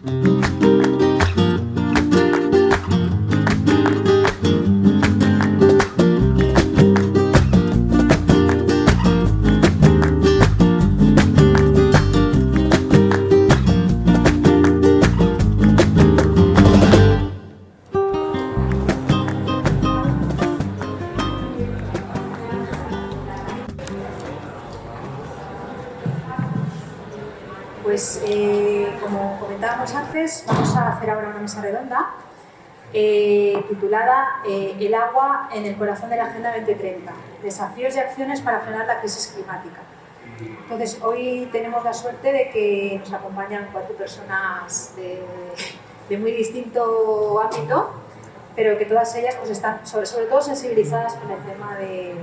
Pues eh, titulada eh, El agua en el corazón de la Agenda 2030, desafíos y acciones para frenar la crisis climática. Entonces, hoy tenemos la suerte de que nos acompañan cuatro personas de, de muy distinto ámbito, pero que todas ellas pues, están sobre, sobre todo sensibilizadas con el tema de,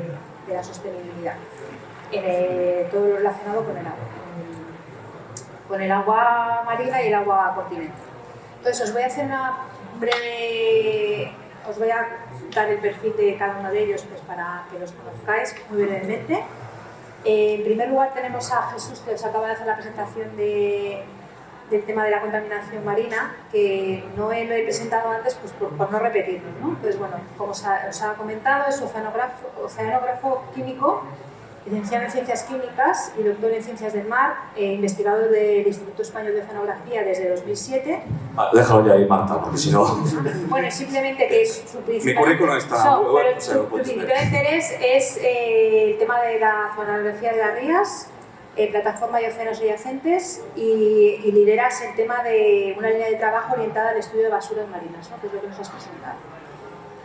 de la sostenibilidad, todo lo relacionado con el agua con el agua marina y el agua continental. Entonces os voy a hacer una breve, os voy a dar el perfil de cada uno de ellos pues, para que los conozcáis muy brevemente. en primer lugar tenemos a Jesús que os acaba de hacer la presentación de, del tema de la contaminación marina, que no lo he presentado antes pues, por, no repetirlo. ¿no? Entonces, bueno, como os ha, os ha comentado, es oceanógrafo, oceanógrafo químico licenciado en Ciencias Químicas y doctor en Ciencias del Mar, eh, investigador del Instituto Español de Oceanografía desde 2007. Ah, déjalo ya ahí, Marta, porque si no... Bueno, simplemente que es su principal... Mi currículum está... So, pero su, principal interés es eh, el tema de la oceanografía de las rías, eh, plataforma de océanos adyacentes y, y lideras el tema de una línea de trabajo orientada al estudio de basuras marinas, ¿no? que es lo que nos has presentado.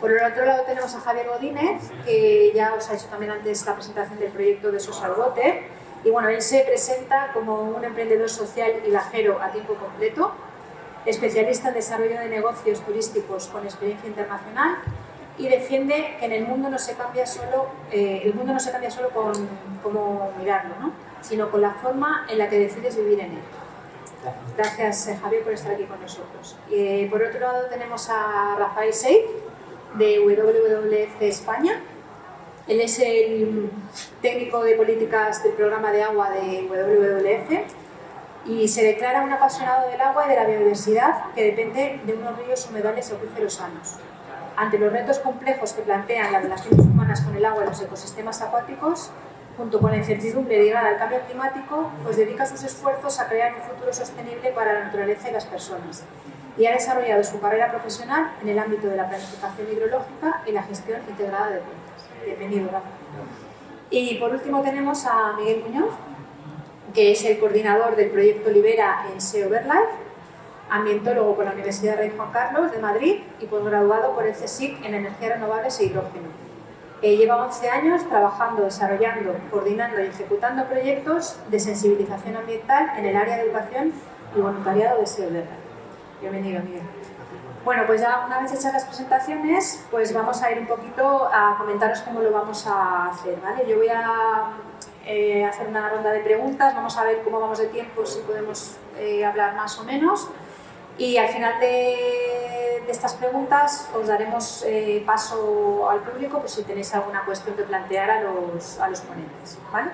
Por el otro lado tenemos a Javier Godínez, que ya os ha hecho también antes la presentación del proyecto de Social Water. Y bueno, él se presenta como un emprendedor social y viajero a tiempo completo, especialista en desarrollo de negocios turísticos con experiencia internacional y defiende que en el mundo no se cambia solo, eh, el mundo no se cambia solo con cómo mirarlo, ¿no? sino con la forma en la que decides vivir en él. Gracias eh, Javier por estar aquí con nosotros. Eh, por otro lado tenemos a Rafael Seif, de WWF España. Él es el técnico de políticas del programa de agua de WWF y se declara un apasionado del agua y de la biodiversidad que depende de unos ríos humedales y acuíferos sanos. Ante los retos complejos que plantean las relaciones humanas con el agua y los ecosistemas acuáticos, junto con la incertidumbre ligada al cambio climático, pues dedica sus esfuerzos a crear un futuro sostenible para la naturaleza y las personas, y ha desarrollado su carrera profesional en el ámbito de la planificación hidrológica y la gestión integrada de cuencas. Bienvenido, Rafa. Y por último tenemos a Miguel Muñoz, que es el coordinador del proyecto Libera en SEO Verlife, ambientólogo por la Universidad Rey Juan Carlos de Madrid y posgraduado por el CSIC en energías renovables e hidrógeno. Eh, lleva 11 años trabajando, desarrollando, coordinando y ejecutando proyectos de sensibilización ambiental en el área de educación y voluntariado de SEO Verlife. Bienvenido, Miguel. Bueno, pues ya una vez hechas las presentaciones, pues vamos a ir un poquito a comentaros cómo lo vamos a hacer, ¿vale? Yo voy a eh, hacer una ronda de preguntas, vamos a ver cómo vamos de tiempo, si podemos eh, hablar más o menos, y al final de, estas preguntas os daremos eh, paso al público por si tenéis alguna cuestión que plantear a los, a los ponentes, ¿vale?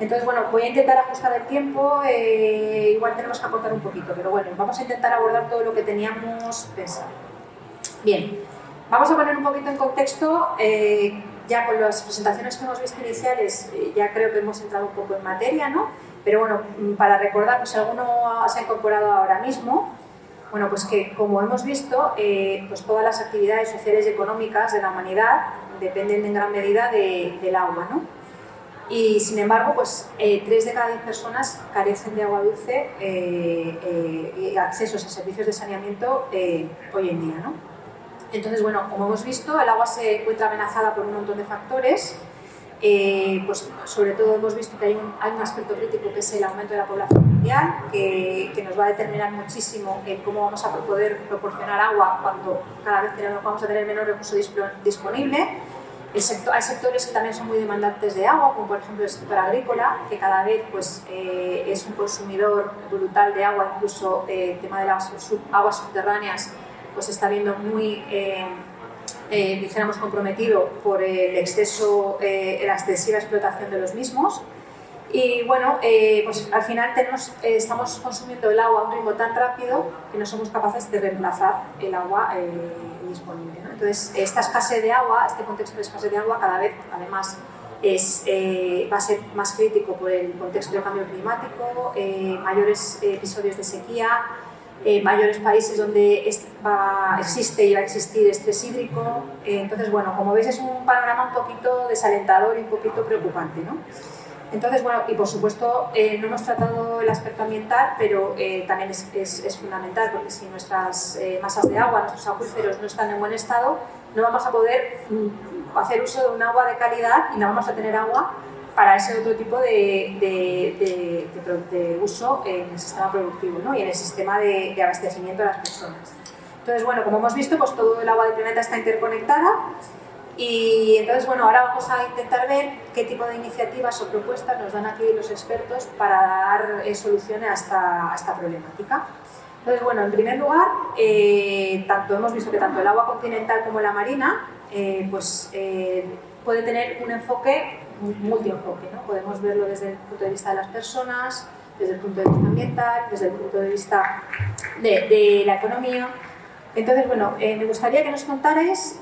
Entonces, bueno, voy a intentar ajustar el tiempo, eh, igual tenemos que acortar un poquito, pero bueno, vamos a intentar abordar todo lo que teníamos pensado. Bien, vamos a poner un poquito en contexto, eh, ya con las presentaciones que hemos visto iniciales, eh, ya creo que hemos entrado un poco en materia, ¿no? Pero bueno, mm, para recordar, pues alguno se ha incorporado ahora mismo, bueno, pues que como hemos visto, pues todas las actividades sociales y económicas de la humanidad dependen en gran medida del agua, ¿no? Y sin embargo, pues eh, 3 de cada 10 personas carecen de agua dulce eh, eh, y accesos a servicios de saneamiento eh, hoy en día. ¿no? Entonces, bueno, como hemos visto, el agua se encuentra amenazada por un montón de factores, pues sobre todo hemos visto que hay un, hay un, aspecto crítico que es el aumento de la población mundial, que, que, nos va a determinar muchísimo en cómo vamos a poder proporcionar agua cuando cada vez tenemos, vamos a tener menor recurso disponible, hay sectores que también son muy demandantes de agua, como por ejemplo el sector agrícola, que cada vez pues, eh, es un consumidor brutal de agua, incluso eh, el tema de las sub, aguas subterráneas pues está viendo muy, eh, eh, dijéramos, comprometido por el exceso, la excesiva explotación de los mismos. Y bueno, eh, pues al final tenemos, eh, estamos consumiendo el agua a un ritmo tan rápido que no somos capaces de reemplazar el agua eh, disponible. Entonces, esta escasez de agua, este contexto de escasez de agua cada vez, además, es, va a ser más crítico por el contexto del cambio climático, mayores episodios de sequía, mayores países donde va, existe y va a existir estrés hídrico. entonces, bueno, como veis es un panorama un poquito desalentador y un poquito preocupante. ¿no? Entonces, bueno, y por supuesto eh, no hemos tratado el aspecto ambiental, pero eh, también es, es, fundamental porque si nuestras eh, masas de agua, nuestros acuíferos no están en buen estado, no vamos a poder mm, hacer uso de un agua de calidad y no vamos a tener agua para ese otro tipo de, de, de, uso en el sistema productivo ¿no? y en el sistema de, abastecimiento de las personas. Entonces, bueno, como hemos visto, pues todo el agua del planeta está interconectada y entonces, bueno, ahora vamos a intentar ver qué tipo de iniciativas o propuestas nos dan aquí los expertos para dar eh, soluciones a esta, a esta, problemática. Entonces, bueno, en primer lugar, eh, tanto hemos visto que tanto el agua continental como la marina eh, pues, puede tener un enfoque multienfoque. ¿no? Podemos verlo desde el punto de vista de las personas, desde el punto de vista ambiental, desde el punto de vista de, de la economía. Entonces, bueno, me gustaría que nos contarais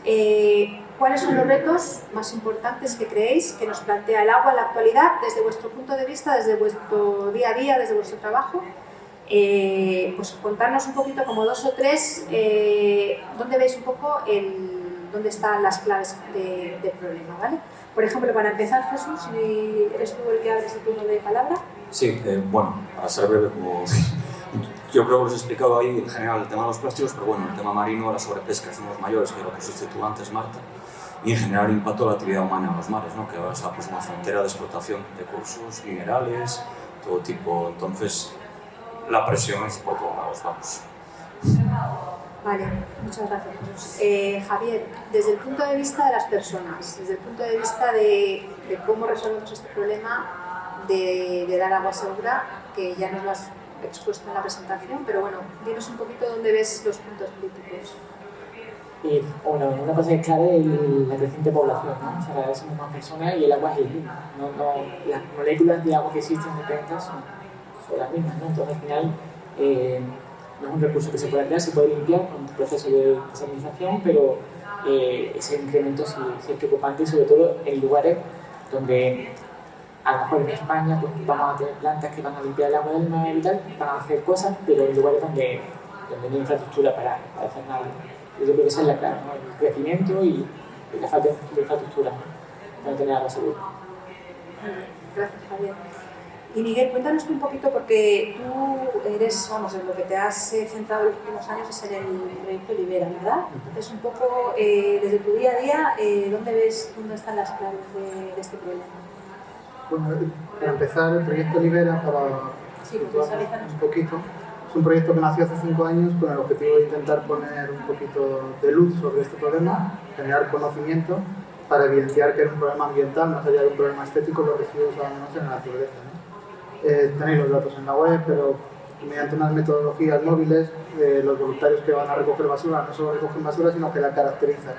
¿Cuáles son los retos más importantes que creéis que nos plantea el agua en la actualidad desde vuestro punto de vista, desde vuestro día a día, desde vuestro trabajo? Eh, pues contarnos un poquito como dos o tres, eh, dónde veis un poco el, dónde están las claves del problema, ¿vale? Por ejemplo, para empezar, Jesús, si eres tú el que abres el turno de palabra. Sí, eh, bueno, para ser breve, como yo creo que os he explicado ahí en general el tema de los plásticos, pero bueno, el tema marino, la sobrepesca de los mayores, que lo que sustituyó antes Marta y en general impacto a la actividad humana en los mares, ¿no? que ahora es pues, una frontera de explotación de recursos, minerales, todo tipo. Entonces, la presión es por todos lados, vamos. Vale, muchas gracias. Eh, Javier, desde el punto de vista de las personas, desde el punto de vista de, de cómo resolvemos este problema de, de, dar agua segura, que ya nos lo has expuesto en la presentación, pero bueno, dinos un poquito dónde ves los puntos críticos. Y bueno, una cosa que es clara es la creciente población, ¿no? O sea, somos más personas y el agua es el mismo. No, no, las moléculas de agua que existen en el planeta son, son, las mismas, ¿no? Entonces, al final, eh, no es un recurso que se pueda crear, se puede limpiar con un proceso de desalinización, pero eh, ese incremento sí, sí, es preocupante, sobre todo en lugares donde a lo mejor en España pues, vamos a tener plantas que van a limpiar el agua del mar y tal, van a hacer cosas, pero en lugares donde, donde no hay infraestructura para, para hacer nada. Yo creo que esa es la clave, ¿no? el crecimiento y la falta de infraestructura para tener agua segura. Gracias, Javier. Y Miguel, cuéntanos un poquito, porque tú eres, vamos, en lo que te has eh, centrado en los últimos años es en el proyecto Libera, ¿verdad? Entonces, un poco, eh, desde tu día a día, eh, ¿dónde ves, dónde están las claves de, de, este problema? Bueno, para empezar, el proyecto Libera, para sí, un poquito, es un proyecto que nació hace cinco años con el objetivo de intentar poner un poquito de luz sobre este problema, generar conocimiento para evidenciar que era un problema ambiental, más allá de un problema estético, los residuos abandonados en la naturaleza. ¿no? Eh, tenéis los datos en la web, pero mediante unas metodologías móviles, eh, los voluntarios que van a recoger basura no solo recogen basura, sino que la caracterizan,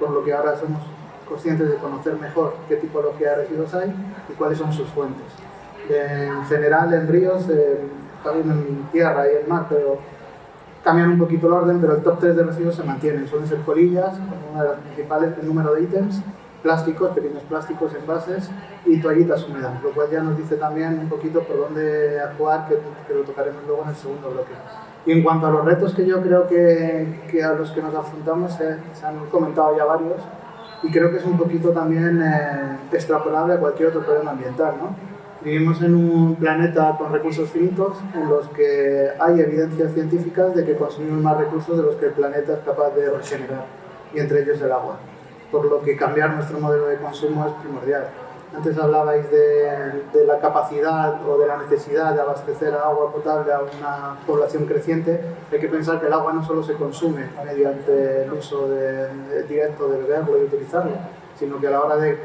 por lo que ahora somos conscientes de conocer mejor qué tipología de residuos hay y cuáles son sus fuentes. En general, en ríos, eh, también en tierra y en mar, pero cambian un poquito el orden, pero el top 3 de residuos se mantienen. Suelen ser colillas, una de las principales, el número de ítems, plásticos, pequeños plásticos, envases y toallitas húmedas, lo cual ya nos dice también un poquito por dónde actuar, que, que lo tocaremos luego en el segundo bloque. Y en cuanto a los retos que yo creo que, que a los que nos afrontamos, se han comentado ya varios, y creo que es un poquito también eh, extrapolable a cualquier otro problema ambiental. ¿no? Vivimos en un planeta con recursos finitos en los que hay evidencias científicas de que consumimos más recursos de los que el planeta es capaz de regenerar, y entre ellos el agua. Por lo que cambiar nuestro modelo de consumo es primordial. Antes hablabais de, de, la capacidad o de la necesidad de abastecer agua potable a una población creciente. Hay que pensar que el agua no solo se consume mediante el uso de, directo de beberlo y utilizarlo, sino que a la hora de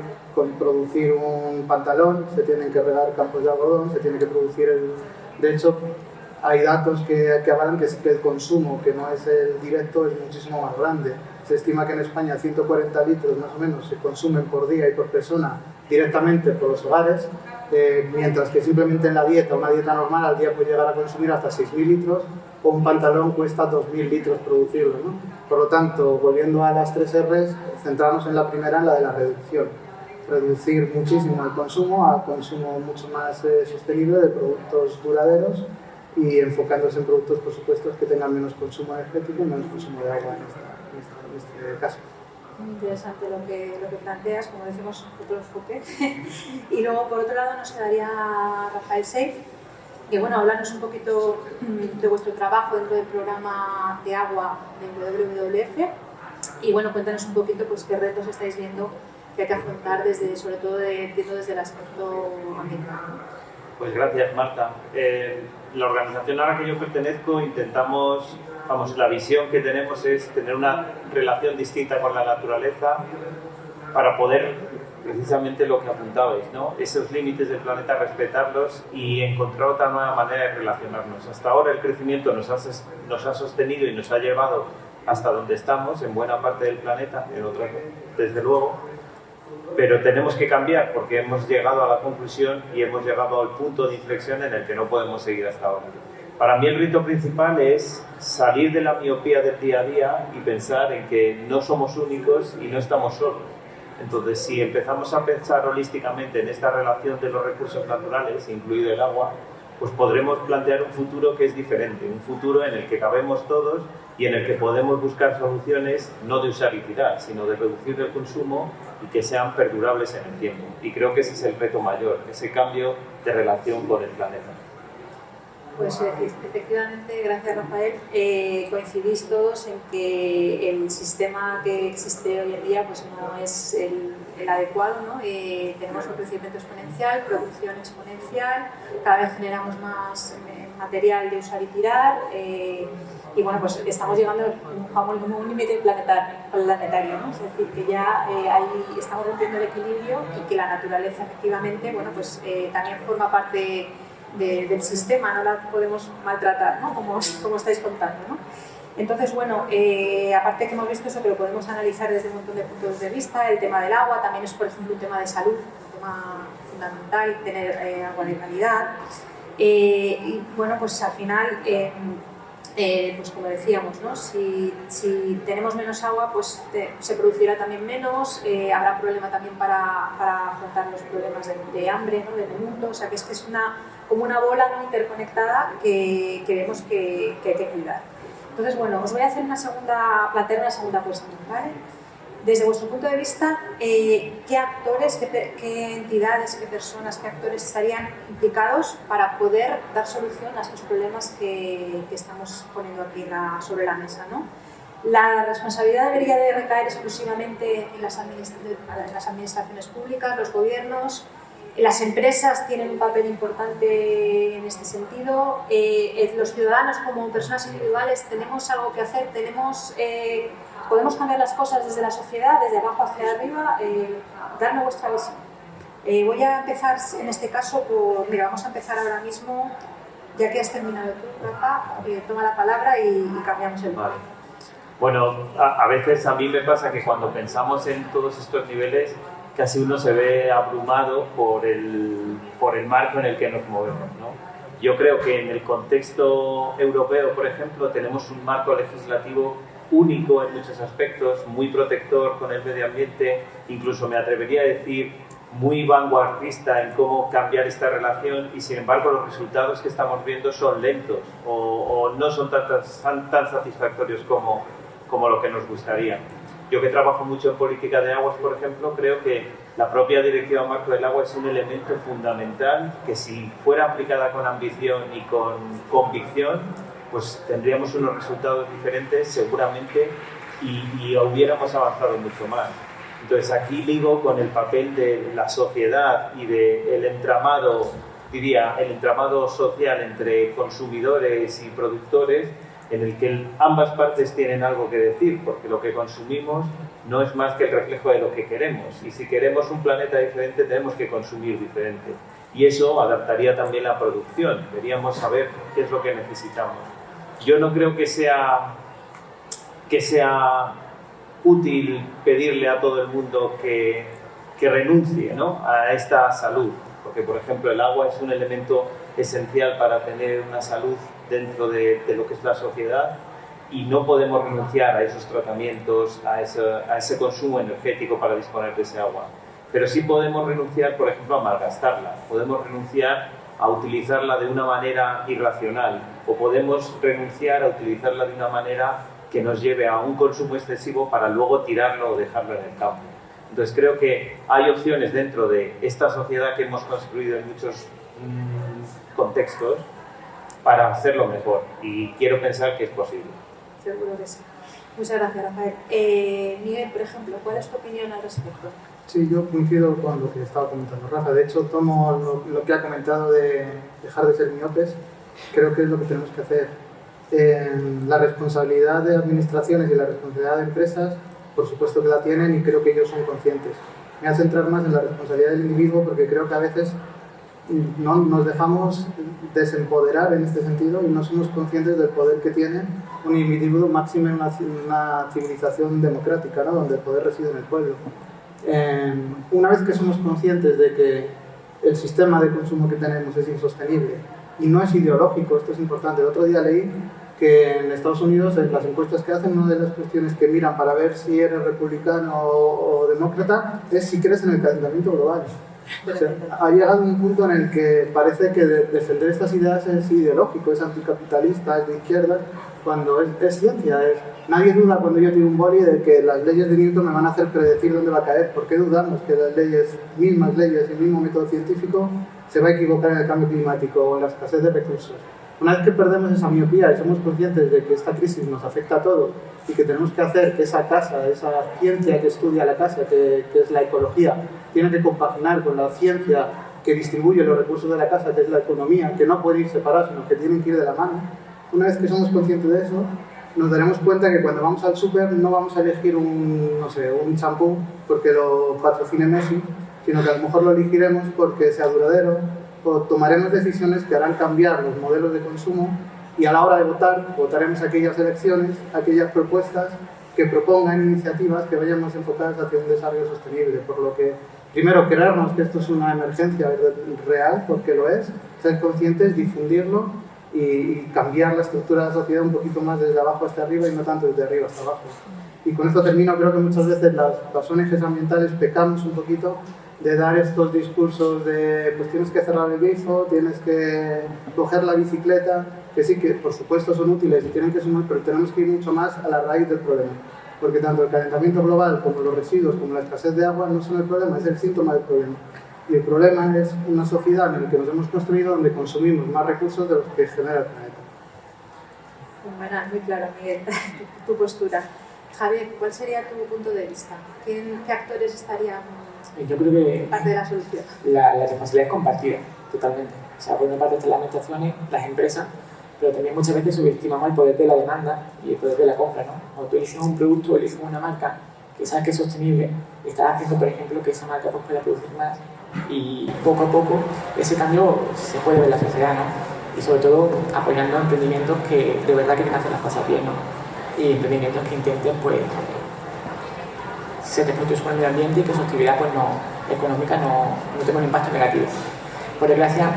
producir un pantalón se tienen que regar campos de algodón, se tiene que producir el... De hecho, hay datos que, que avalan que, que el consumo, que no es el directo, es muchísimo más grande. Se estima que en España 140 litros más o menos se consumen por día y por persona directamente por los hogares, eh, mientras que simplemente en la dieta, una dieta normal, al día puede llegar a consumir hasta 6.000 litros o un pantalón cuesta 2.000 litros producirlo. ¿no? Por lo tanto, volviendo a las tres R's, centrarnos en la primera, en la de la reducción. Reducir muchísimo el consumo a consumo mucho más eh, sostenible de productos duraderos y enfocándose en productos, por supuesto, que tengan menos consumo energético y menos consumo de agua en, en este caso muy interesante lo que, lo que planteas, como decimos, otro enfoque. y luego, por otro lado, nos quedaría Rafael Seif, que bueno, hablarnos un poquito mm, de vuestro trabajo dentro del programa de agua del WWF y bueno, cuéntanos un poquito pues, qué retos estáis viendo que hay que afrontar desde, sobre todo de, desde el aspecto ambiental. Pues gracias Marta. Eh, la organización a la que yo pertenezco intentamos vamos, la visión que tenemos es tener una relación distinta con la naturaleza para poder, precisamente lo que apuntabais, ¿no? esos límites del planeta, respetarlos y encontrar otra nueva manera de relacionarnos. Hasta ahora el crecimiento nos ha, nos ha sostenido y nos ha llevado hasta donde estamos, en buena parte del planeta, en otras desde luego, pero tenemos que cambiar porque hemos llegado a la conclusión y hemos llegado al punto de inflexión en el que no podemos seguir hasta ahora. Para mí el rito principal es salir de la miopía del día a día y pensar en que no somos únicos y no estamos solos. Entonces, si empezamos a pensar holísticamente en esta relación de los recursos naturales, incluido el agua, pues podremos plantear un futuro que es diferente, un futuro en el que cabemos todos y en el que podemos buscar soluciones no de tirar, sino de reducir el consumo y que sean perdurables en el tiempo. Y creo que ese es el reto mayor, ese cambio de relación con el planeta. Pues efectivamente, gracias Rafael, eh, coincidís todos en que el sistema que existe hoy en día pues no es el, adecuado. ¿no? Eh, tenemos un crecimiento exponencial, producción exponencial, cada vez generamos más eh, material de usar y tirar y bueno, pues estamos llegando a un, límite planetario, ¿no? es decir, que ya ahí estamos rompiendo el equilibrio y que la naturaleza efectivamente bueno, pues, también forma parte del sistema, no la podemos maltratar, ¿no? como, como estáis contando. ¿no? Entonces, bueno, eh, aparte que hemos visto eso, que lo podemos analizar desde un montón de puntos de vista, el tema del agua también es, por ejemplo, un tema de salud, un tema fundamental, tener eh, agua de calidad. Eh, y bueno, pues al final, pues como decíamos, ¿no? si, tenemos menos agua, pues se producirá también menos, habrá problema también para, afrontar los problemas de, hambre, ¿no? del mundo, o sea que es es una como una bola ¿no? interconectada que, que vemos que, hay que cuidar. Entonces, bueno, os voy a hacer una segunda, plantear una segunda cuestión, ¿vale? Desde vuestro punto de vista, eh, ¿qué actores, qué, entidades, qué personas, qué actores estarían implicados para poder dar solución a estos problemas que, que estamos poniendo aquí sobre la mesa? ¿no? La responsabilidad debería de recaer exclusivamente en las, en las administraciones públicas, los gobiernos, las empresas tienen un papel importante en este sentido. Eh, eh, los ciudadanos como personas individuales tenemos algo que hacer, tenemos, eh, podemos cambiar las cosas desde la sociedad, desde abajo hacia arriba. darme vuestra visión. voy a empezar en este caso por, mira, vamos a empezar ahora mismo, ya que has terminado tú, Rafa, toma la palabra y, cambiamos el vale. Bueno, a veces a mí me pasa que cuando pensamos en todos estos niveles, casi uno se ve abrumado por el, por el marco en el que nos movemos. ¿no? Yo creo que en el contexto europeo, por ejemplo, tenemos un marco legislativo único en muchos aspectos, muy protector con el medio ambiente, incluso me atrevería a decir muy vanguardista en cómo cambiar esta relación y sin embargo los resultados que estamos viendo son lentos o, o no son tan, tan, tan satisfactorios como, como lo que nos gustaría. Yo que trabajo mucho en política de aguas, por ejemplo, creo que la propia Directiva Marco del Agua es un elemento fundamental que si fuera aplicada con ambición y con convicción, pues tendríamos unos resultados diferentes seguramente y, y hubiéramos avanzado mucho más. Entonces aquí digo con el papel de la sociedad y del entramado, diría, el entramado social entre consumidores y productores, en el que ambas partes tienen algo que decir, porque lo que consumimos no es más que el reflejo de lo que queremos. Y si queremos un planeta diferente, tenemos que consumir diferente. Y eso adaptaría también la producción. Deberíamos saber qué es lo que necesitamos. Yo no creo que sea, que sea útil pedirle a todo el mundo que, que renuncie ¿no? a esta salud, porque por ejemplo el agua es un elemento esencial para tener una salud dentro de, de lo que es la sociedad y no podemos renunciar a esos tratamientos, a ese, a ese consumo energético para disponer de ese agua. Pero sí podemos renunciar, por ejemplo, a malgastarla, podemos renunciar a utilizarla de una manera irracional o podemos renunciar a utilizarla de una manera que nos lleve a un consumo excesivo para luego tirarlo o dejarlo en el campo. Entonces creo que hay opciones dentro de esta sociedad que hemos construido en muchos mmm, contextos para hacerlo mejor y quiero pensar que es posible. Seguro que sí. Muchas gracias, Rafael. Eh, Miguel, por ejemplo, ¿cuál es tu opinión al respecto? Sí, yo coincido con lo que estaba comentando Rafa. De hecho, tomo lo, lo que ha comentado de dejar de ser miopes. Creo que es lo que tenemos que hacer. Eh, la responsabilidad de administraciones y la responsabilidad de empresas, por supuesto que la tienen y creo que ellos son conscientes. Me voy a centrar más en la responsabilidad del individuo porque creo que a veces no nos dejamos desempoderar en este sentido y no somos conscientes del poder que tiene un individuo máximo en una, civilización democrática, ¿no? donde el poder reside en el pueblo. Eh, una vez que somos conscientes de que el sistema de consumo que tenemos es insostenible y no es ideológico, esto es importante. El otro día leí que en Estados Unidos, en las encuestas que hacen, una de las cuestiones que miran para ver si eres republicano o, o demócrata es si crees en el calentamiento global. Sea, ha llegado un punto en el que parece que de defender estas ideas es ideológico, es anticapitalista, es de izquierda, cuando es, es ciencia. Es, nadie duda cuando yo tiro un boli de que las leyes de Newton me van a hacer predecir dónde va a caer. ¿Por qué dudamos que las leyes, mismas leyes, el mismo método científico se va a equivocar en el cambio climático o en la escasez de recursos? Una vez que perdemos esa miopía y somos conscientes de que esta crisis nos afecta a todos y que tenemos que hacer que esa casa, esa ciencia que estudia la casa, que, que es la ecología, tiene que compaginar con la ciencia que distribuye los recursos de la casa, que es la economía, que no puede ir separados, sino que tienen que ir de la mano. Una vez que somos conscientes de eso, nos daremos cuenta que cuando vamos al súper no vamos a elegir un, no sé, un champú porque lo patrocine Messi, sino que a lo mejor lo elegiremos porque sea duradero, o tomaremos decisiones que harán cambiar los modelos de consumo y a la hora de votar, votaremos aquellas elecciones, aquellas propuestas que propongan iniciativas que vayamos enfocadas hacia un desarrollo sostenible. Por lo que, primero, creernos que esto es una emergencia real, porque lo es, ser conscientes, difundirlo y, cambiar la estructura de la sociedad un poquito más desde abajo hasta arriba y no tanto desde arriba hasta abajo. Y con esto termino, creo que muchas veces las, las ONGs ambientales pecamos un poquito de dar estos discursos de pues tienes que cerrar el grifo, tienes que coger la bicicleta, que sí que por supuesto son útiles y tienen que sumar, pero tenemos que ir mucho más a la raíz del problema. Porque tanto el calentamiento global como los residuos, como la escasez de agua no son el problema, es el síntoma del problema. Y el problema es una sociedad en la que nos hemos construido donde consumimos más recursos de los que genera el planeta. Bueno, muy claro, Miguel, tu, tu postura. Javier, ¿cuál sería tu punto de vista? ¿Quién, ¿Qué actores estarían yo creo que parte de la solución? La, la responsabilidad es compartida, totalmente. O sea, por una parte están las administraciones, las empresas, pero también muchas veces subestimamos el poder de la demanda y el poder de la compra, ¿no? Cuando tú eliges un producto, eliges una marca que sabes que es sostenible, estás haciendo, por ejemplo, que esa marca pues, pueda producir más y poco a poco ese cambio se puede ver en la sociedad, ¿no? Y sobre todo apoyando emprendimientos que de verdad quieren hacer las cosas bien, ¿no? Y emprendimientos que intenten, pues, ser respetuosos con el medio ambiente y que su actividad pues, no, económica no, no tenga un impacto negativo. Por desgracia,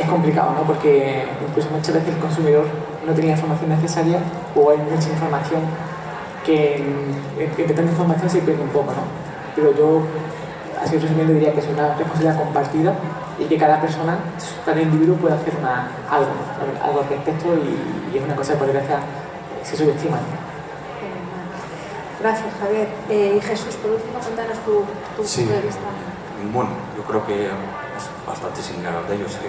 es complicado, ¿no? Porque incluso muchas veces el consumidor no tenía la información necesaria o hay mucha información que entre tanta información se pierde un poco, ¿no? Pero yo, así resumiendo, diría que es una responsabilidad compartida y que cada persona, cada individuo puede hacer una, algo, algo al respecto y, y, es una cosa que por desgracia se subestima. Gracias, Javier. Eh, y Jesús, por último, cuéntanos tu, tu Sí. punto de vista. Bueno, yo creo que bastante similar de ellos. que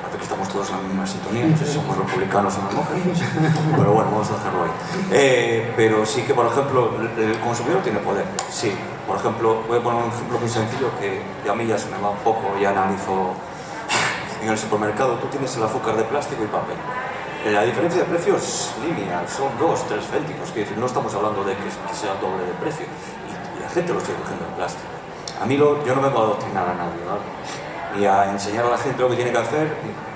parece que estamos todos en la misma sintonía. Si somos republicanos o demócratas. Pero bueno, vamos a dejarlo ahí. Eh, pero sí que, por ejemplo, el consumidor tiene poder. Sí. Por ejemplo, voy a poner un ejemplo muy sencillo que a mí ya se me va un poco, ya analizo en el supermercado. Tú tienes el azúcar de plástico y papel. Eh, La diferencia de precio es lineal, son dos, tres céntimos, quiero decir, no estamos hablando de que, que sea doble de precio. Y, y la gente lo sigue cogiendo en plástico. A mí yo no vengo a adoctrinar a nadie, ¿vale? Ni a enseñar a la gente lo que tiene que hacer,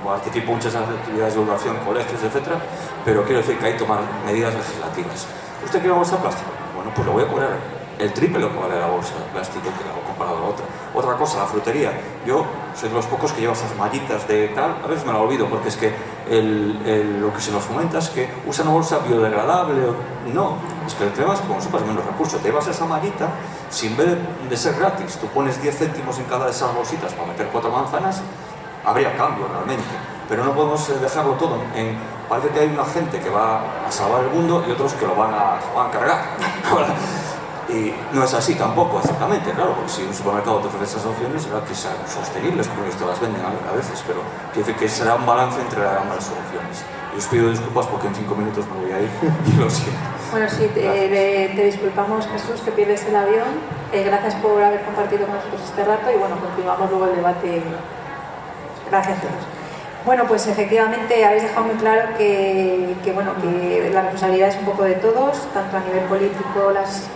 participo muchas actividades de educación, colegios, etc. Pero quiero decir que hay que tomar medidas legislativas. ¿Usted quiere una bolsa de plástico? Bueno, pues lo voy a cobrar el triple lo que vale la bolsa de plástico que la comparado a la otra. Otra cosa, la frutería. Yo soy de los pocos que lleva esas mallitas de tal, a veces me la olvido porque es que lo que se nos fomenta es que usa una bolsa biodegradable. No, es que es que como sepas menos recursos, te llevas esa mallita, si en vez de ser gratis tú pones 10 céntimos en cada de esas bolsitas para meter cuatro manzanas, habría cambio realmente. Pero no podemos eh, dejarlo todo en... Parece que hay una gente que va a salvar el mundo y otros que lo van a, van a cargar. Y no es así tampoco, exactamente, claro, porque si un supermercado te ofrece esas opciones, será que sean sostenibles, como ellos te las venden a, veces, pero quiere que será un balance entre ambas soluciones. Y os pido disculpas porque en cinco minutos me voy a ir y lo siento. Bueno, sí, te, disculpamos Jesús que pierdes el avión. Eh, gracias por haber compartido con nosotros este rato y bueno, continuamos luego el debate. Gracias a todos. Bueno, pues efectivamente habéis dejado muy claro que, bueno, que la responsabilidad es un poco de todos, tanto a nivel político,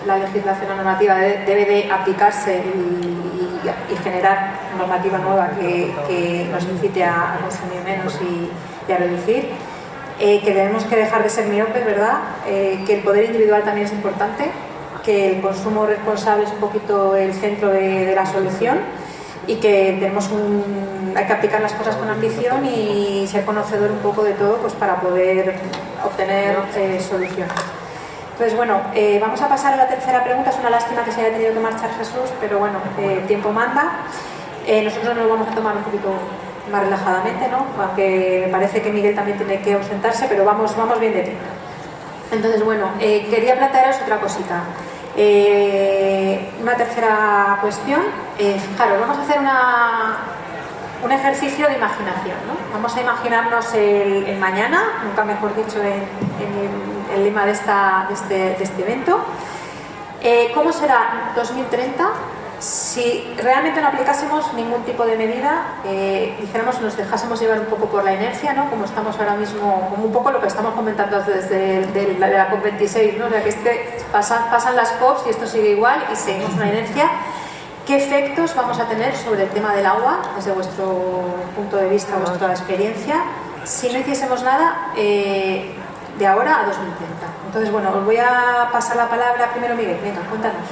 la legislación normativa debe de aplicarse y, generar normativa nueva que, nos incite a, consumir menos y, a reducir. Eh, que tenemos que dejar de ser miopes, ¿verdad? Eh, que el poder individual también es importante, que el consumo responsable es un poquito el centro de la solución y que tenemos un, hay que aplicar las cosas con ambición y ser conocedor un poco de todo pues para poder obtener eh, soluciones. Entonces, bueno, eh, vamos a pasar a la tercera pregunta. Es una lástima que se haya tenido que marchar Jesús, pero bueno, eh, el tiempo manda. nosotros nos vamos a tomar un poquito más relajadamente, ¿no? Aunque me parece que Miguel también tiene que ausentarse, pero vamos, vamos bien de tiempo. Entonces, bueno, quería plantearos otra cosita. Eh, una tercera cuestión, eh, fijaros, vamos a hacer un ejercicio de imaginación. Vamos a imaginarnos el, mañana, nunca mejor dicho en, el, lema de, este, este, evento. Eh, ¿Cómo será 2030 si realmente no aplicásemos ningún tipo de medida, eh, dijéramos, nos dejásemos llevar un poco por la inercia, ¿no? como estamos ahora mismo, como un poco lo que estamos comentando desde de, la COP26, ¿no? o sea, que este, pasan, pasan las COPs y esto sigue igual y seguimos una inercia. ¿Qué efectos vamos a tener sobre el tema del agua, desde vuestro punto de vista, vuestra experiencia, si no hiciésemos nada eh, de ahora a 2030? Entonces, bueno, os voy a pasar la palabra primero Miguel, venga, cuéntanos.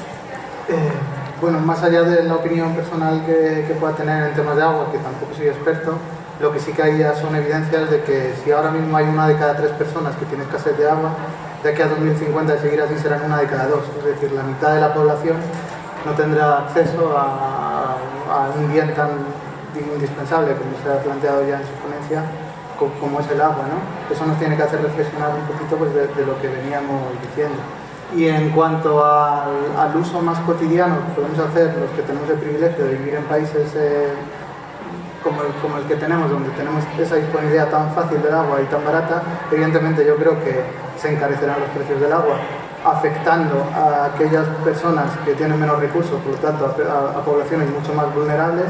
Eh bueno, más allá de la opinión personal que, pueda tener en temas de agua, que tampoco soy experto, lo que sí que hay ya son evidencias de que si ahora mismo hay una de cada tres personas que tiene escasez de agua, de aquí a 2050 de seguir así serán una de cada dos, es decir, la mitad de la población no tendrá acceso a, un bien tan indispensable como se ha planteado ya en su ponencia, como, es el agua. Eso nos tiene que hacer reflexionar un poquito pues, de lo que veníamos diciendo. Y en cuanto al, uso más cotidiano que podemos hacer los que tenemos el privilegio de vivir en países eh, como, el, como, el, que tenemos, donde tenemos esa disponibilidad tan fácil del agua y tan barata, evidentemente yo creo que se encarecerán los precios del agua, afectando a aquellas personas que tienen menos recursos, por lo tanto a, poblaciones mucho más vulnerables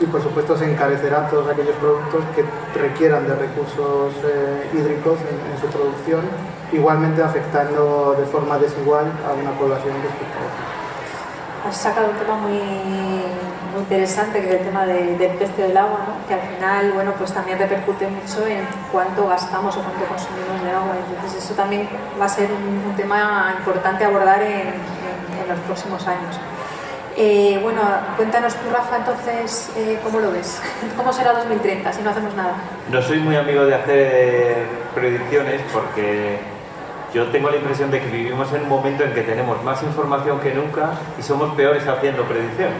y por supuesto se encarecerán todos aquellos productos que requieran de recursos eh, hídricos en su producción igualmente afectando de forma desigual a una población respecto a otra. Has sacado un tema muy, interesante, que es el tema del precio del agua, ¿no? que al final bueno, pues también repercute mucho en cuánto gastamos o cuánto consumimos de agua. Entonces eso también va a ser un, tema importante abordar en, los próximos años. Eh, bueno, cuéntanos tú, Rafa, entonces, eh, ¿cómo lo ves? ¿Cómo será 2030 si no hacemos nada? No soy muy amigo de hacer predicciones porque yo tengo la impresión de que vivimos en un momento en que tenemos más información que nunca y somos peores haciendo predicciones.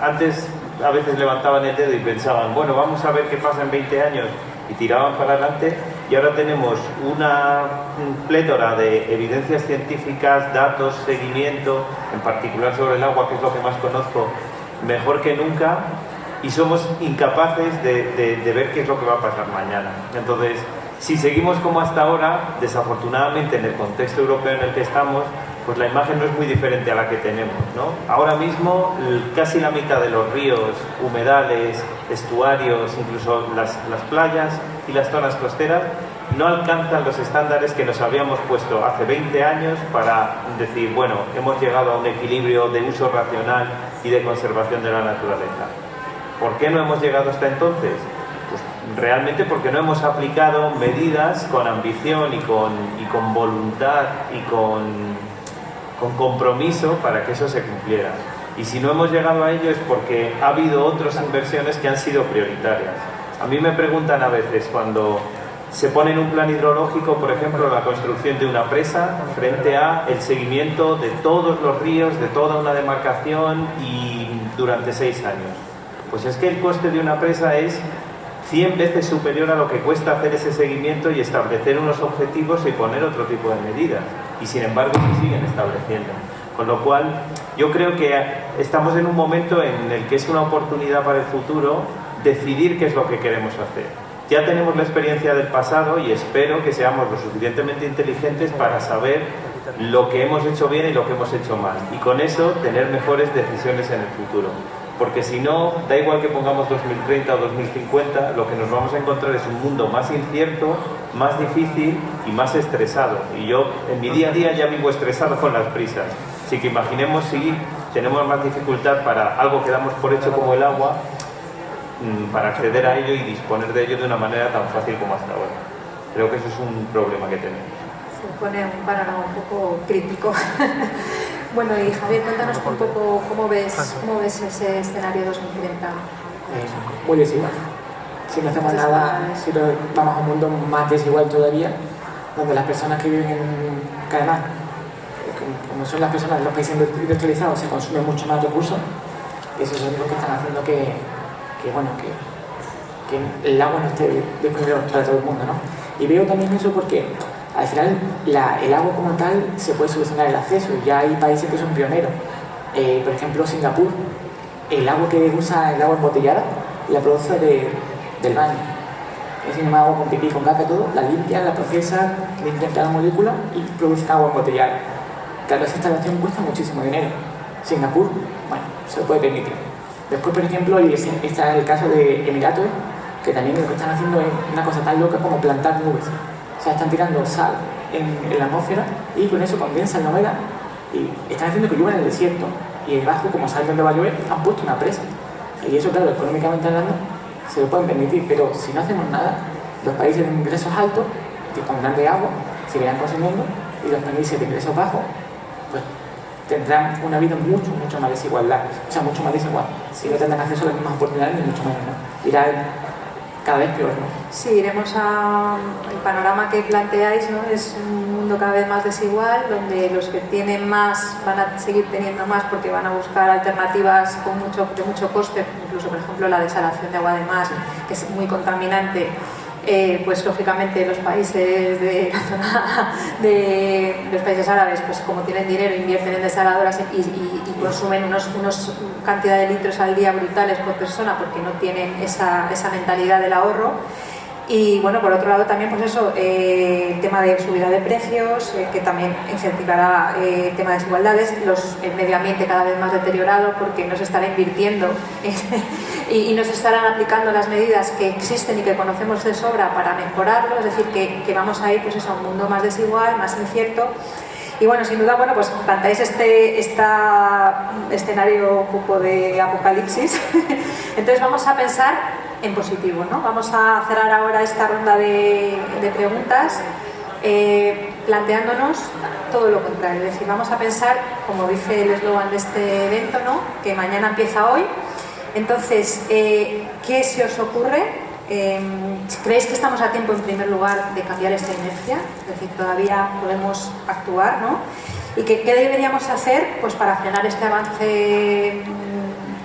antes a veces levantaban el dedo y pensaban, bueno, vamos a ver qué pasa en 20 años y tiraban para adelante y ahora tenemos una plétora de evidencias científicas, datos, seguimiento, en particular sobre el agua, que es lo que más conozco, mejor que nunca y somos incapaces de, de ver qué es lo que va a pasar mañana. Entonces, si seguimos como hasta ahora, desafortunadamente en el contexto europeo en el que estamos, pues la imagen no es muy diferente a la que tenemos. ¿no? Ahora mismo casi la mitad de los ríos, humedales, estuarios, incluso las, las playas y las zonas costeras no alcanzan los estándares que nos habíamos puesto hace 20 años para decir, bueno, hemos llegado a un equilibrio de uso racional y de conservación de la naturaleza. ¿Por qué no hemos llegado hasta entonces? Pues realmente porque no hemos aplicado medidas con ambición y con, y con voluntad y con, con compromiso para que eso se cumpliera. Y si no hemos llegado a ello es porque ha habido otras inversiones que han sido prioritarias. A mí me preguntan a veces cuando se pone en un plan hidrológico, por ejemplo, la construcción de una presa frente a el seguimiento de todos los ríos, de toda una demarcación y durante seis años. Pues es que el coste de una presa es 100 veces superior a lo que cuesta hacer ese seguimiento y establecer unos objetivos y poner otro tipo de medidas. Y sin embargo se siguen estableciendo. Con lo cual, yo creo que estamos en un momento en el que es una oportunidad para el futuro decidir qué es lo que queremos hacer. Ya tenemos la experiencia del pasado y espero que seamos lo suficientemente inteligentes para saber lo que hemos hecho bien y lo que hemos hecho mal. Y con eso tener mejores decisiones en el futuro. Porque si no, da igual que pongamos 2030 o 2050, lo que nos vamos a encontrar es un mundo más incierto, más difícil y más estresado. Y yo en mi día a día ya vivo estresado con las prisas. Así que imaginemos si tenemos más dificultad para algo que damos por hecho como el agua, mm, para acceder a ello y disponer de ello de una manera tan fácil como hasta ahora. Creo que eso es un problema que tenemos. Se pone un panorama un poco crítico. bueno, y Javier, cuéntanos un poco cómo ves, cómo ves ese escenario 2030. Eh, muy desigual. Si no hacemos nada, si no vamos a un mundo más desigual todavía, donde las personas que viven en, Canadá como son las personas de los países industrializados, se consumen mucho más recursos, eso es lo que están haciendo que, que bueno, que, que, el agua no esté disponible para todo el mundo, ¿no? Y veo también eso porque al final el agua como tal se puede solucionar el acceso, ya hay países que son pioneros, eh, por ejemplo Singapur, el agua que usa el agua embotellada la produce de, del baño, es decir, agua con pipí, con caca, todo, la limpia, la procesa, limpia cada molécula y produce agua embotellada. Claro, esa instalación cuesta muchísimo dinero. Singapur, bueno, se lo puede permitir. Después, por ejemplo, está el caso de Emiratos, que también lo que están haciendo es una cosa tan loca como plantar nubes. O sea, están tirando sal en, la atmósfera y con eso condensan la humedad y están haciendo que llueva en el desierto. Y debajo, como saben dónde va a llover, han puesto una presa. Y eso, claro, económicamente hablando, se lo pueden permitir. Pero si no hacemos nada, los países de ingresos altos, que con grande agua, seguirán consumiendo y los países de ingresos bajos pues tendrán una vida mucho, mucho más desigualdad, o sea, mucho más desigual. Si no tendrán acceso a las mismas oportunidades, ni mucho menos, ¿no? Irá cada vez peor, ¿no? Sí, iremos a... El panorama que planteáis, ¿no? Es un mundo cada vez más desigual, donde los que tienen más van a seguir teniendo más porque van a buscar alternativas con mucho, de mucho coste, incluso, por ejemplo, la desalación de agua de mar, que es muy contaminante, eh, pues lógicamente los países de la zona de los países árabes, pues como tienen dinero, invierten en desaladoras y, consumen unos, unos, cantidad de litros al día brutales por persona porque no tienen esa, esa mentalidad del ahorro y bueno, por otro lado también pues eso, eh, el tema de subida de precios, eh, que también incentivará eh, el tema de desigualdades, los, el medio ambiente cada vez más deteriorado porque no se estará invirtiendo y, no se estarán aplicando las medidas que existen y que conocemos de sobra para mejorarlo, es decir, que, vamos a ir pues eso, a un mundo más desigual, más incierto y bueno, sin duda, bueno, pues plantáis este esta escenario un poco de apocalipsis. Entonces vamos a pensar en positivo. ¿no? Vamos a cerrar ahora esta ronda de, preguntas eh, planteándonos todo lo contrario. Es decir, vamos a pensar, como dice el eslogan de este evento, ¿no? que mañana empieza hoy. Entonces, eh, ¿qué se os ocurre? Em, ¿Creéis que estamos a tiempo, en primer lugar, de cambiar esta inercia? Es decir, todavía podemos actuar, ¿no? ¿Y qué, qué deberíamos hacer pues, para frenar este avance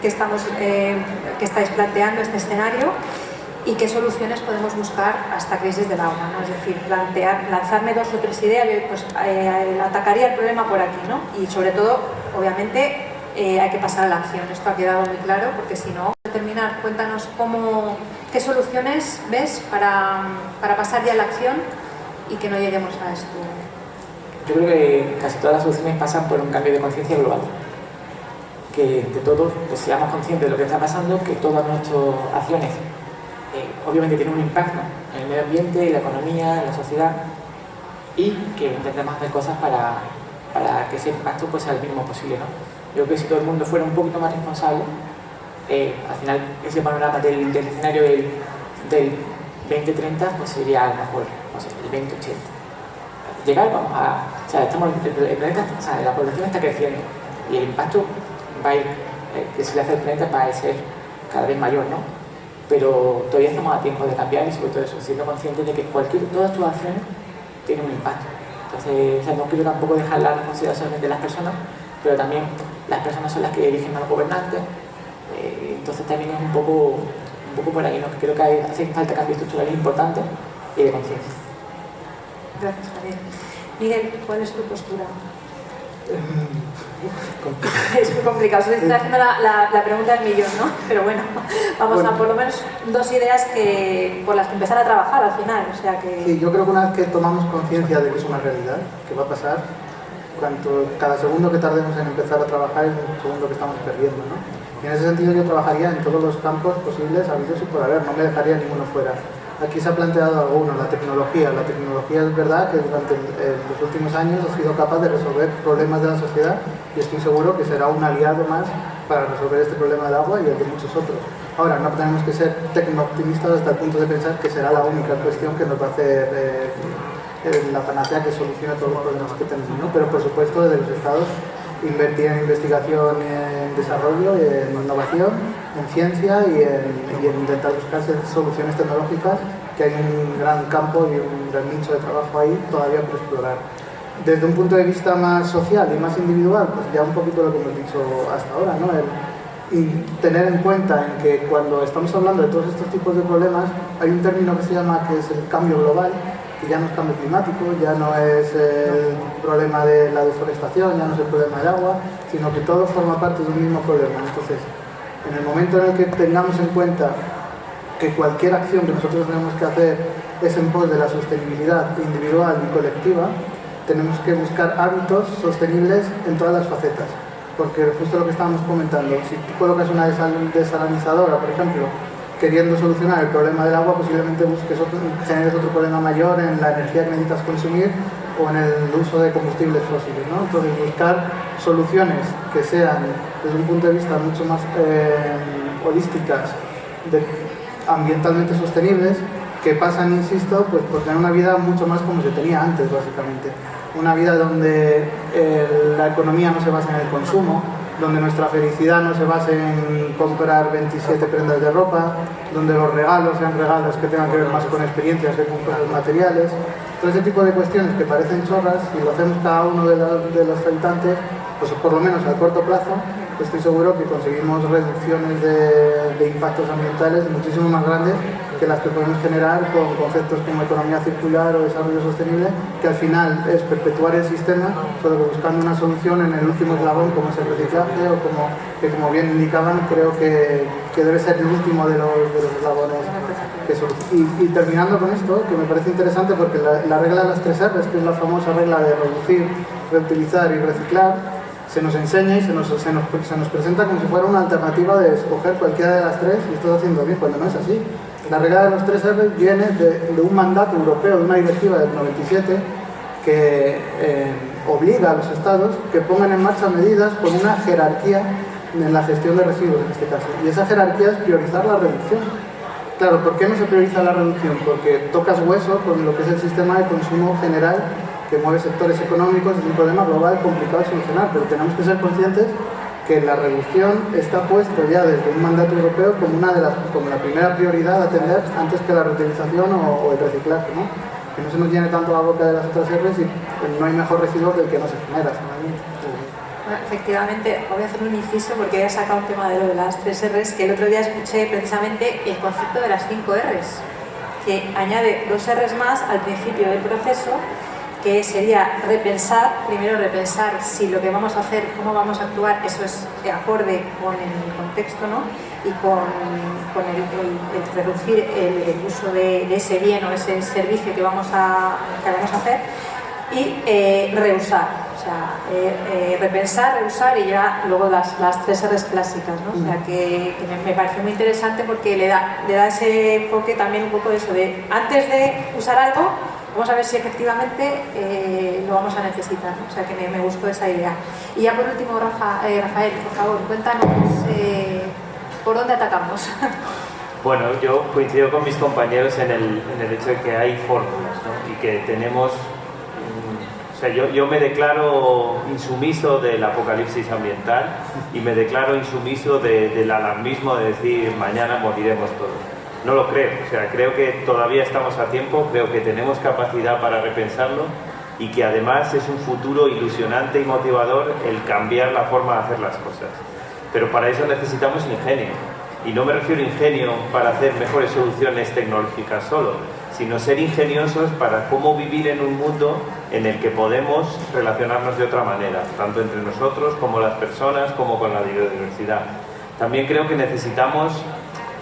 que estamos eh, que estáis planteando este escenario y qué soluciones podemos buscar a esta crisis del agua, ¿no? es decir, plantear, lanzarme dos o tres ideas, pues eh, atacaría el problema por aquí, ¿no? y sobre todo, obviamente, eh, hay que pasar a la acción, esto ha quedado muy claro, porque si no, terminar, cuéntanos cómo, qué soluciones ves para, para pasar ya a la acción y que no lleguemos a esto. Yo creo que casi todas las soluciones pasan por un cambio de conciencia global que de todos pues, seamos conscientes de lo que está pasando, que todas nuestras acciones eh, obviamente tienen un impacto en el medio ambiente, en la economía, en la sociedad y que intentemos hacer cosas para, para que ese impacto pues, sea el mínimo posible. ¿no? Yo creo que si todo el mundo fuera un poquito más responsable, eh, al final ese panorama del, del escenario del, del 2030 pues sería a lo mejor no sé, el 2080. Llegar, vamos a. O sea, estamos, el planeta, o sea, la población está creciendo y el impacto va a ir, eh, que se le hace al planeta va a ser cada vez mayor, ¿no? Pero todavía estamos a tiempo de cambiar y sobre todo eso, siendo conscientes de que cualquier, todas tus acciones tienen un impacto. Entonces, o sea, no quiero tampoco dejar la responsabilidad solamente de las personas, pero también las personas son las que eligen a los gobernantes, eh, entonces también es un poco, un poco por ahí, ¿no? Creo que hay, hace falta cambios estructurales importantes y de conciencia. Gracias, Javier. Miguel, ¿cuál es tu postura? es muy complicado, se está haciendo la, la, la, pregunta del millón, ¿no? Pero bueno, vamos Bueno. a por lo menos dos ideas que, por las que empezar a trabajar al final, o sea que... Sí, yo creo que una vez que tomamos conciencia de que es una realidad, que va a pasar, cuanto, cada segundo que tardemos en empezar a trabajar es un segundo que estamos perdiendo, ¿no? Y en ese sentido yo trabajaría en todos los campos posibles, habidos y por haber, no me dejaría ninguno fuera. Aquí se ha planteado alguno, la tecnología. La tecnología es verdad que durante eh, los últimos años ha sido capaz de resolver problemas de la sociedad y estoy seguro que será un aliado más para resolver este problema del agua y el de muchos otros. Ahora, no tenemos que ser tecno-optimistas hasta el punto de pensar que será la única cuestión que nos va a hacer eh, eh, la panacea que solucione todos los problemas que tenemos, ¿no? Pero por supuesto desde los estados invertir en investigación, en desarrollo, en innovación, en ciencia y en, y en intentar buscar soluciones tecnológicas, que hay un gran campo y un gran nicho de trabajo ahí todavía por explorar. Desde un punto de vista más social y más individual, pues ya un poquito lo que hemos dicho hasta ahora, ¿no? Y tener en cuenta en que cuando estamos hablando de todos estos tipos de problemas, hay un término que se llama que es el cambio global, que ya no es cambio climático, ya no es el problema de la deforestación, ya no es el problema del agua, sino que todo forma parte de un mismo problema. Entonces, en el momento en el que tengamos en cuenta que cualquier acción que nosotros tenemos que hacer es en pos de la sostenibilidad individual y colectiva, tenemos que buscar hábitos sostenibles en todas las facetas. Porque justo lo que estábamos comentando, si tú colocas una desal- desalinizadora, por ejemplo, queriendo solucionar el problema del agua, posiblemente busques otro, generes otro problema mayor en la energía que necesitas consumir o en el uso de combustibles fósiles. ¿no? Entonces, buscar soluciones que sean, desde un punto de vista mucho más eh, holísticas, de- ambientalmente sostenibles, que pasan, insisto, pues por tener una vida mucho más como se tenía antes, básicamente. Una vida donde eh, la economía no se basa en el consumo, donde nuestra felicidad no se base en comprar 27 prendas de ropa, donde los regalos sean regalos que tengan que ver más con experiencias que con cosas materiales. Todo ese tipo de cuestiones que parecen chorras, si lo hacemos cada uno de, los- de los habitantes, pues por lo menos a corto plazo, estoy seguro que conseguimos reducciones de, de impactos ambientales muchísimo más grandes que las que podemos generar con conceptos como economía circular o desarrollo sostenible, que al final es perpetuar el sistema, que buscando una solución en el último eslabón, como es el reciclaje o como, que como bien indicaban, creo que, que debe ser el último de los, de los eslabones. que solu- y, terminando con esto, que me parece interesante porque la, la regla de las tres R's, que es la famosa regla de reducir, reutilizar y reciclar, se nos enseña y se nos, se, nos, se nos presenta como si fuera una alternativa de escoger cualquiera de las tres y estás haciendo bien, cuando no es así. La regla de los tres R viene de, de un mandato europeo, de una directiva del 97, que eh, obliga a los estados que pongan en marcha medidas con una jerarquía en la gestión de residuos en este caso. Y esa jerarquía es priorizar la reducción. Claro, ¿por qué no se prioriza la reducción? Porque tocas hueso con lo que es el sistema de consumo general que mueve sectores económicos, es un problema global complicado de solucionar, pero tenemos que ser conscientes que la reducción está puesto ya desde un mandato europeo como una de las como la primera prioridad a atender antes que la reutilización o, el reciclaje, ¿no? Que no se nos llene tanto la boca de las otras R's y no hay mejor residuo que el que no se genera. Bueno, efectivamente, voy a hacer un inciso porque he sacado un tema de lo de las tres R's, que el otro día escuché precisamente el concepto de las cinco R's, que añade dos R's más al principio del proceso, que sería repensar, primero repensar si lo que vamos a hacer, cómo vamos a actuar, eso es acorde con el contexto, ¿no? Y con, con el, reducir el, uso de, ese bien o ese servicio que vamos a, que vamos a hacer y eh, reusar, o sea, eh, eh, repensar, reusar y ya luego las, las tres R's clásicas, ¿no? O sea, que, que me, me parece muy interesante porque le da, le da ese enfoque también un poco de eso, de antes de usar algo, vamos a ver si efectivamente eh, lo vamos a necesitar, o sea, que me, gustó esa idea. Y ya por último, eh, Rafael, por favor, cuéntanos... eh, ¿Por dónde atacamos? Bueno, yo coincido con mis compañeros en el, hecho de que hay fórmulas y que tenemos... mm, O sea, yo, yo me declaro insumiso del apocalipsis ambiental y me declaro insumiso de- del alarmismo de decir mañana moriremos todos. No lo creo, o sea, creo que todavía estamos a tiempo, creo que tenemos capacidad para repensarlo y que además es un futuro ilusionante y motivador el cambiar la forma de hacer las cosas. Pero para eso necesitamos ingenio. Y no me refiero a ingenio para hacer mejores soluciones tecnológicas solo, sino ser ingeniosos para cómo vivir en un mundo en el que podemos relacionarnos de otra manera, tanto entre nosotros como las personas, como con la biodiversidad. También creo que necesitamos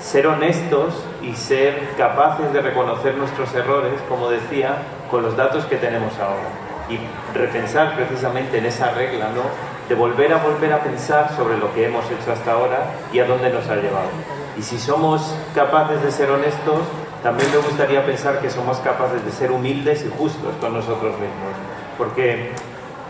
ser honestos y ser capaces de reconocer nuestros errores, como decía, con los datos que tenemos ahora. Y repensar precisamente en esa regla, ¿no? De volver a volver a pensar sobre lo que hemos hecho hasta ahora y a dónde nos ha llevado. Y si somos capaces de ser honestos, también me gustaría pensar que somos capaces de ser humildes y justos con nosotros mismos. Porque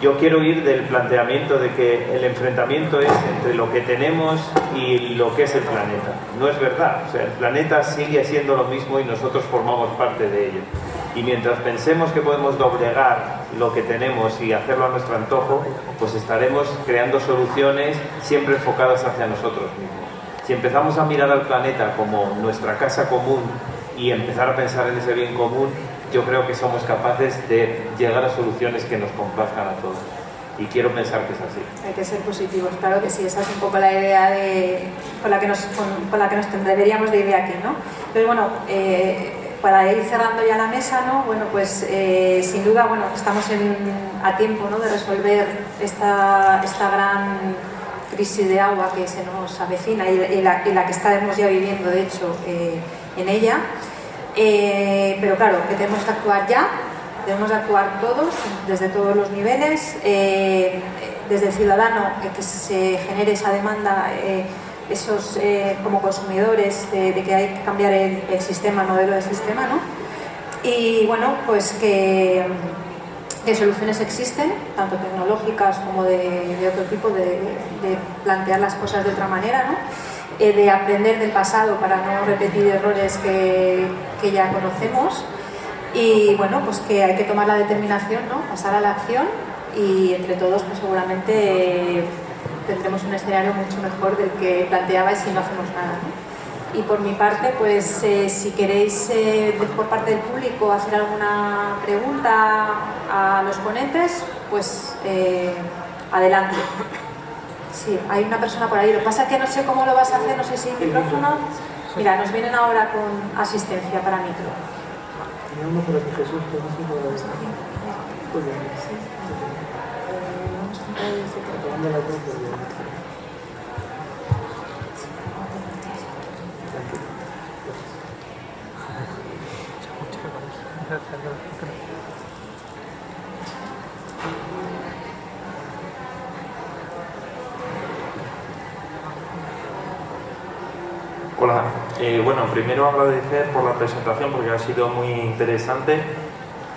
yo quiero ir del planteamiento de que el enfrentamiento es entre lo que tenemos y lo que es el planeta. No es verdad. El planeta sigue siendo lo mismo y nosotros formamos parte de ello. Y mientras pensemos que podemos doblegar lo que tenemos y hacerlo a nuestro antojo, pues estaremos creando soluciones siempre enfocadas hacia nosotros mismos. Si empezamos a mirar al planeta como nuestra casa común y empezar a pensar en ese bien común, yo creo que somos capaces de llegar a soluciones que nos complazcan a todos. Y quiero pensar que es así. Hay que ser positivos, claro que sí, esa es un poco la idea de, con, la que nos, con, con la que nos deberíamos de ir aquí, ¿no? Entonces, bueno, eh, para ir cerrando ya la mesa, ¿no? Bueno, pues eh, sin duda, bueno, estamos en, a tiempo, ¿no? De resolver esta, esta gran crisis de agua que se nos avecina y, y la, y la que estaremos ya viviendo, de hecho, eh, en ella. Eh, pero claro, que tenemos que actuar ya, debemos de actuar todos, desde todos los niveles, eh, desde el ciudadano, eh, que se genere esa demanda, esos como consumidores, de, que hay que cambiar el, sistema, el modelo de sistema, ¿no? Y bueno, pues que, que soluciones existen, tanto tecnológicas como de, de otro tipo, de, de plantear las cosas de otra manera, ¿no? Eh, de aprender del pasado para no repetir errores que, que ya conocemos y bueno, pues que hay que tomar la determinación, ¿no? pasar a la acción y entre todos pues seguramente eh, tendremos un escenario mucho mejor del que planteabais si no hacemos nada. ¿no? Y por mi parte, pues eh, si queréis eh, por parte del público hacer alguna pregunta a los ponentes, pues eh, adelante. Sí, hay una persona por ahí. Lo que pasa es que no sé cómo lo vas a hacer, no sé si el micrófono. Mira, nos vienen ahora con asistencia para micro. Tenía uno por aquí, Jesús, pero no sé cómo lo ves. Muy bien. Acabando la cruz, pues bien. Tranquilo. Hola, Eh, bueno, primero agradecer por la presentación porque ha sido muy interesante.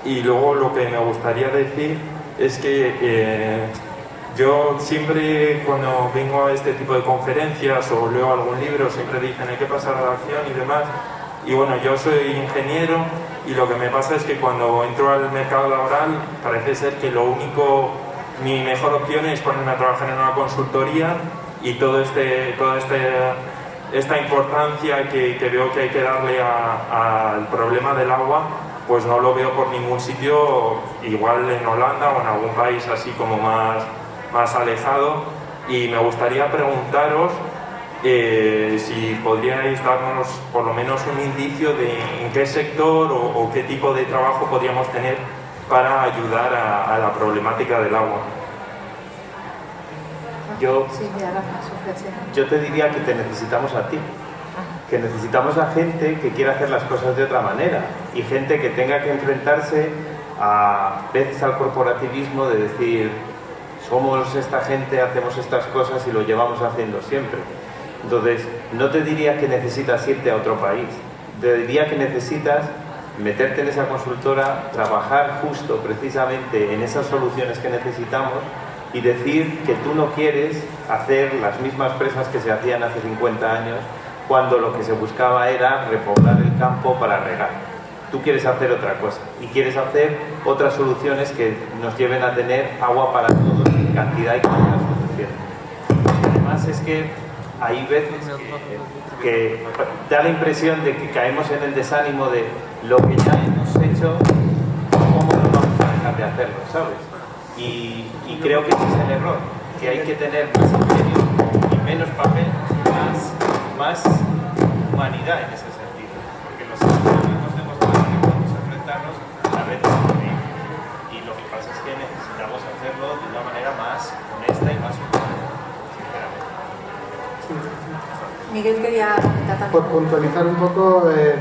Y luego lo que me gustaría decir es que eh, yo siempre cuando vengo a este tipo de conferencias o leo algún libro siempre dicen hay que pasar a la acción y demás y bueno, yo soy ingeniero y lo que me pasa es que cuando entro al mercado laboral parece ser que lo único, mi mejor opción es ponerme a trabajar en una consultoría y todo este, todo este esta importancia que, que veo que hay que darle al problema del agua, pues no lo veo por ningún sitio, igual en Holanda o en algún país así como más, más alejado. Y me gustaría preguntaros eh, si podríais darnos por lo menos un indicio de en qué sector o, qué tipo de trabajo podríamos tener para ayudar a la problemática del agua. Yo. Yo te diría que te necesitamos a ti, que necesitamos a gente que quiera hacer las cosas de otra manera y gente que tenga que enfrentarse a veces al corporativismo de decir somos esta gente, hacemos estas cosas y lo llevamos haciendo siempre. Entonces, no te diría que necesitas irte a otro país, te diría que necesitas meterte en esa consultora, trabajar justo precisamente en esas soluciones que necesitamos y decir que tú no quieres hacer las mismas presas que se hacían hace 50 años cuando lo que se buscaba era repoblar el campo para regar. Tú quieres hacer otra cosa y quieres hacer otras soluciones que nos lleven a tener agua para todos en cantidad y calidad suficiente. Además es que hay veces que, da la impresión de que caemos en el desánimo de lo que ya hemos hecho, ¿cómo no vamos a dejar de hacerlo? ¿Sabes? Y, creo que ese es el error, que hay que tener más ingenio y menos papel, más, más humanidad en ese sentido. Porque los humanos demostrado que podemos enfrentarnos a veces Y lo que pasa es que necesitamos hacerlo de una manera más honesta y más humana. Miguel quería comentar Por puntualizar un poco, eh,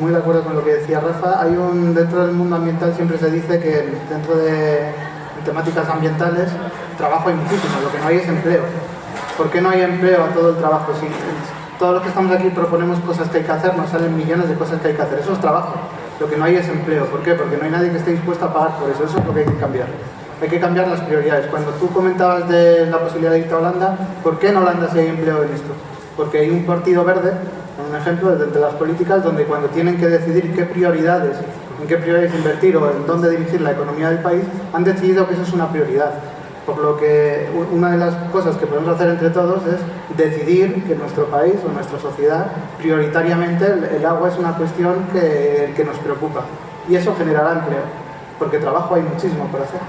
muy de acuerdo con lo que decía Rafa, hay un, dentro del mundo ambiental siempre se dice que dentro de temáticas ambientales, trabajo hay muchísimo, lo que no hay es empleo. ¿Por qué no hay empleo a todo el trabajo? Si todos los que estamos aquí proponemos cosas que hay que hacer, nos salen millones de cosas que hay que hacer. Eso es trabajo. Lo que no hay es empleo. ¿Por qué? Porque no hay nadie que esté dispuesto a pagar por eso. Eso es lo que hay que cambiar. Hay que cambiar las prioridades. Cuando tú comentabas de la posibilidad de irte a Holanda, ¿por qué en Holanda sí hay empleo en esto? Porque hay un partido verde, un ejemplo, de las políticas, donde cuando tienen que decidir qué prioridades en qué prioridades invertir o en dónde dirigir la economía del país, han decidido que eso es una prioridad. Por lo que una de las cosas que podemos hacer entre todos es decidir que nuestro país o nuestra sociedad, prioritariamente el, agua es una cuestión que, que nos preocupa. Y eso generará empleo, porque trabajo hay muchísimo por hacer.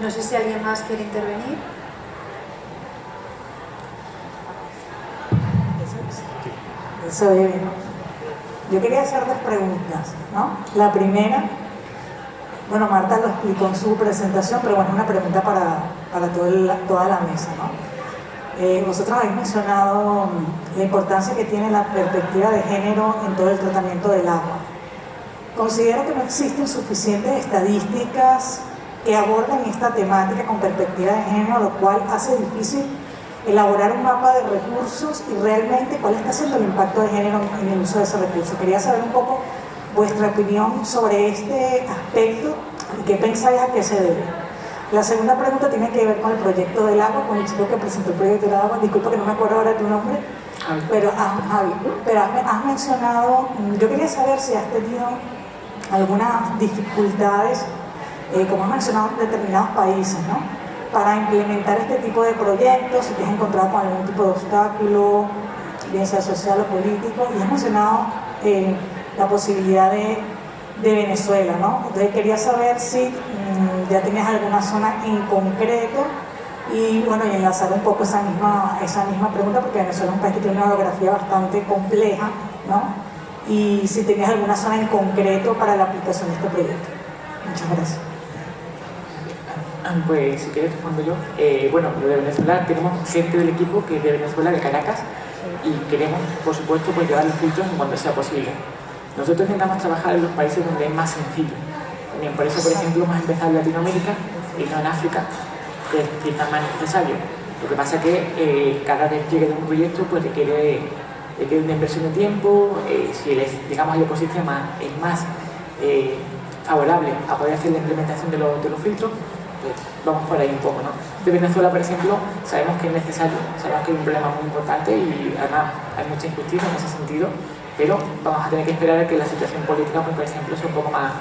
No sé si alguien más quiere intervenir. Eso es. Yo quería hacer dos preguntas, ¿no? La primera, bueno, Marta lo explicó en su presentación, pero bueno, una pregunta para, para toda la mesa, ¿no? Eh, vosotros habéis mencionado la importancia que tiene la perspectiva de género en todo el tratamiento del agua. Considero que no existen suficientes estadísticas que aborden esta temática con perspectiva de género, lo cual hace difícil elaborar un mapa de recursos y realmente cuál está siendo el impacto de género en el uso de ese recurso. Quería saber un poco vuestra opinión sobre este aspecto y qué pensáis a qué se debe. La segunda pregunta tiene que ver con el proyecto del agua, con el chico que presentó el proyecto del agua. Disculpa que no me acuerdo ahora tu nombre, pero, Javi, pero has, mencionado, yo quería saber si has tenido algunas dificultades, eh, como has mencionado en determinados países, ¿no? Para implementar este tipo de proyectos, si te has encontrado con algún tipo de obstáculo, bien sea social o político, y has mencionado eh, la posibilidad de, de, Venezuela, ¿no? Entonces quería saber si mm, ya tenías alguna zona en concreto y bueno, y enlazar un poco esa misma, esa misma pregunta, porque Venezuela es un país que tiene una geografía bastante compleja, ¿no? Y si tenías alguna zona en concreto para la aplicación de este proyecto. Muchas gracias. Pues si quieres respondo yo. Eh, bueno, lo de Venezuela, tenemos gente del equipo que es de Venezuela, de Caracas, y queremos, por supuesto, pues llevar los filtros en cuanto sea posible. Nosotros intentamos trabajar en los países donde es más sencillo. También por eso, por ejemplo, hemos empezado en Latinoamérica y no en África, que es quizás más necesario. Lo que pasa es que eh, cada despliegue de un proyecto pues, requiere, requiere una inversión de tiempo, eh, si el, digamos, el ecosistema es más eh, favorable a poder hacer la implementación de los, de los filtros, vamos por ahí un poco, ¿no? De Venezuela, por ejemplo, sabemos que es necesario, sabemos que hay un problema muy importante y además hay mucha injusticia en ese sentido, pero vamos a tener que esperar a que la situación política, pues, por ejemplo, sea un poco más,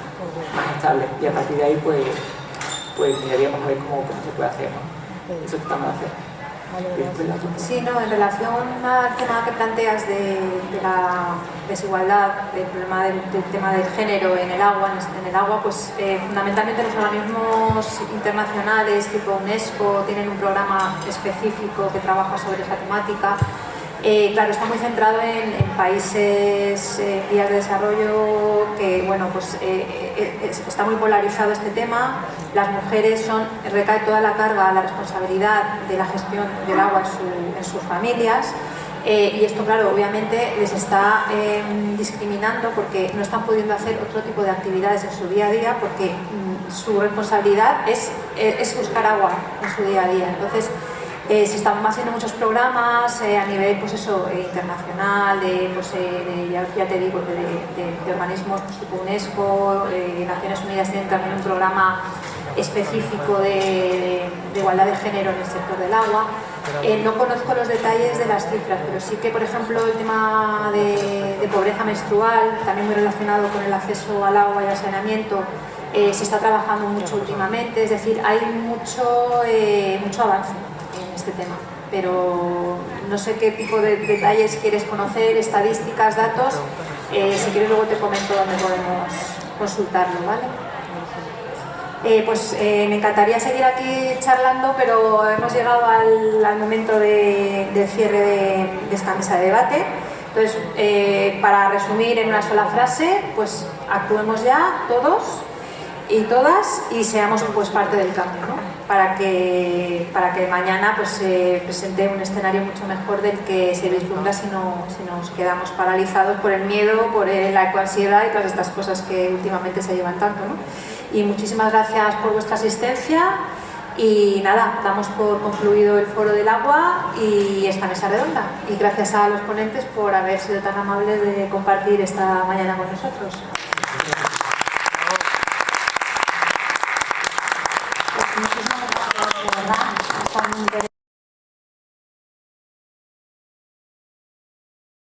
más estable y a partir de ahí, pues, pues miraríamos a ver cómo, cómo se puede hacer, ¿no? Eso estamos a hacer. Sí, no, en relación al tema que planteas de, la desigualdad, del problema del, tema del género en el agua, en el agua, pues eh, fundamentalmente los organismos internacionales tipo UNESCO tienen un programa específico que trabaja sobre esa temática eh, claro, está muy centrado en, países en vías de desarrollo que, bueno, pues eh, eh, está muy polarizado este tema. Las mujeres son, recae toda la carga, la responsabilidad de la gestión del agua en, sus familias. y esto, claro, obviamente les está em, discriminando porque no están pudiendo hacer otro tipo de actividades en su día a día porque mm, su responsabilidad es, es buscar agua en su día a día. Entonces, eh, se están haciendo muchos programas eh, a nivel pues eso, eh, internacional, de, pues, ya, te digo, de, organismos tipo UNESCO, Naciones Unidas tienen también un programa específico de, de, igualdad de género en el sector del agua. No conozco los detalles de las cifras, pero sí que, por ejemplo, el tema de, de pobreza menstrual, también muy relacionado con el acceso al agua y al saneamiento, se está trabajando mucho últimamente, es decir, hay mucho, mucho avance este tema, pero no sé qué tipo de detalles quieres conocer, estadísticas, datos, eh, si quieres luego te comento dónde podemos consultarlo, ¿vale? pues me encantaría seguir aquí charlando, pero hemos llegado al, momento del cierre de, de, esta mesa de debate. Entonces, para resumir en una sola frase, pues actuemos ya todos y todas y seamos pues parte del cambio, ¿no? Para, que, para que mañana pues, se presente un escenario mucho mejor del que se vislumbra si, no, si nos quedamos paralizados por el miedo, por la ansiedad y todas estas cosas que últimamente se llevan tanto. ¿no? Y muchísimas gracias por vuestra asistencia y nada, damos por concluido el foro del agua y esta mesa redonda. Y gracias a los ponentes por haber sido tan amables de compartir esta mañana con nosotros.